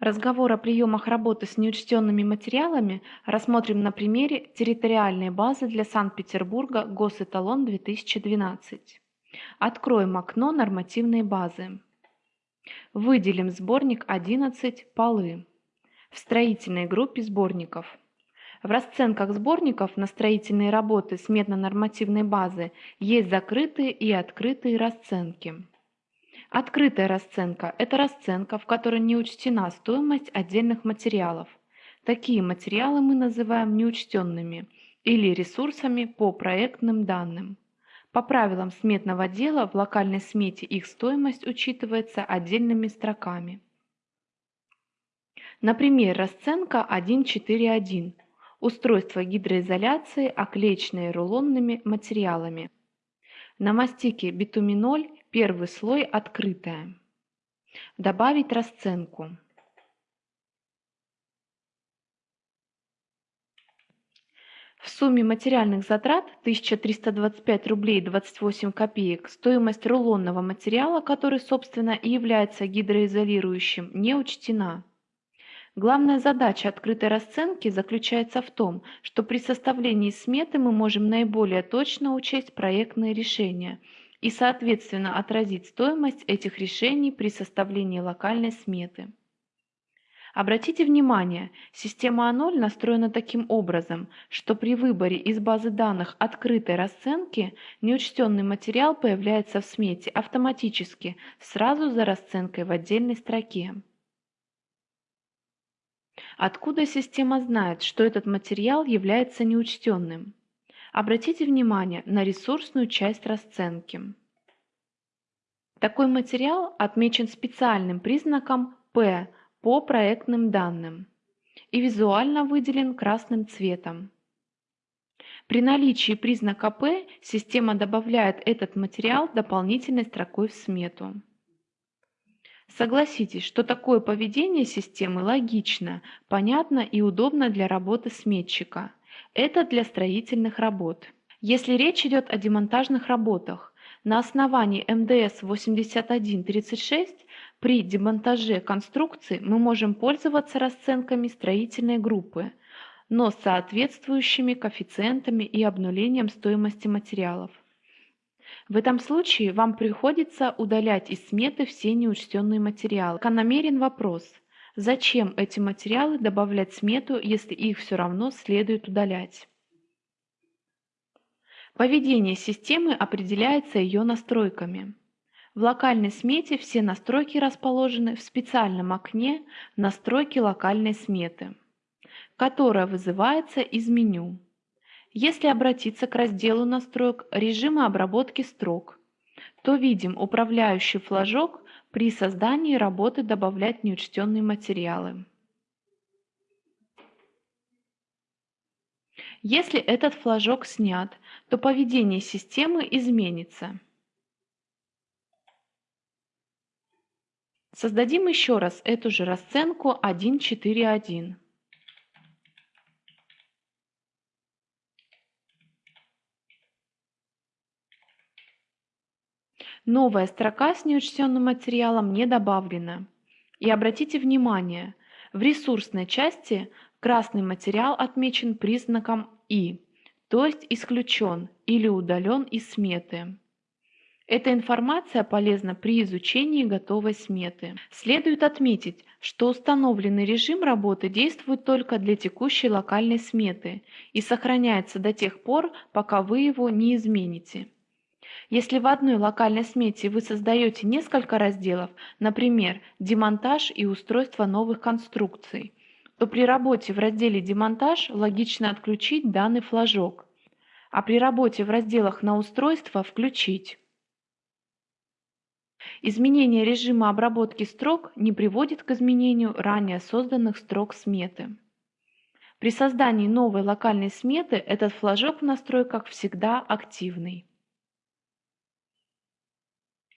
Разговор о приемах работы с неучтенными материалами рассмотрим на примере территориальной базы для Санкт-Петербурга Госэталон 2012. Откроем окно нормативной базы. Выделим сборник 11 «Полы» в строительной группе сборников. В расценках сборников на строительные работы сметно-нормативной базы есть закрытые и открытые расценки. Открытая расценка – это расценка, в которой не учтена стоимость отдельных материалов. Такие материалы мы называем неучтенными или ресурсами по проектным данным. По правилам сметного дела в локальной смете их стоимость учитывается отдельными строками. Например, расценка 1.4.1 – устройство гидроизоляции, оклеечные рулонными материалами. На мастике битуминоль Первый слой открытая. Добавить расценку. В сумме материальных затрат 1325 рублей 28 копеек стоимость рулонного материала, который, собственно, и является гидроизолирующим, не учтена. Главная задача открытой расценки заключается в том, что при составлении сметы мы можем наиболее точно учесть проектные решения – и, соответственно, отразить стоимость этих решений при составлении локальной сметы. Обратите внимание, система А0 настроена таким образом, что при выборе из базы данных открытой расценки неучтенный материал появляется в смете автоматически, сразу за расценкой в отдельной строке. Откуда система знает, что этот материал является неучтенным? Обратите внимание на ресурсную часть расценки. Такой материал отмечен специальным признаком P по проектным данным и визуально выделен красным цветом. При наличии признака P система добавляет этот материал дополнительной строкой в смету. Согласитесь, что такое поведение системы логично, понятно и удобно для работы сметчика. Это для строительных работ. Если речь идет о демонтажных работах, на основании МДС 8136 при демонтаже конструкции мы можем пользоваться расценками строительной группы, но с соответствующими коэффициентами и обнулением стоимости материалов. В этом случае вам приходится удалять из сметы все неучтенные материалы. Закономерен вопрос – Зачем эти материалы добавлять в смету, если их все равно следует удалять? Поведение системы определяется ее настройками. В локальной смете все настройки расположены в специальном окне «Настройки локальной сметы», которое вызывается из меню. Если обратиться к разделу настроек режима обработки строк, то видим управляющий флажок при создании работы добавлять неучтенные материалы. Если этот флажок снят, то поведение системы изменится. Создадим еще раз эту же расценку 1.4.1. Новая строка с неучтенным материалом не добавлена. И обратите внимание, в ресурсной части красный материал отмечен признаком «И», то есть исключен или удален из сметы. Эта информация полезна при изучении готовой сметы. Следует отметить, что установленный режим работы действует только для текущей локальной сметы и сохраняется до тех пор, пока вы его не измените. Если в одной локальной смете вы создаете несколько разделов, например, демонтаж и устройство новых конструкций, то при работе в разделе «Демонтаж» логично отключить данный флажок, а при работе в разделах «На устройство» включить. Изменение режима обработки строк не приводит к изменению ранее созданных строк сметы. При создании новой локальной сметы этот флажок в настройках всегда активный.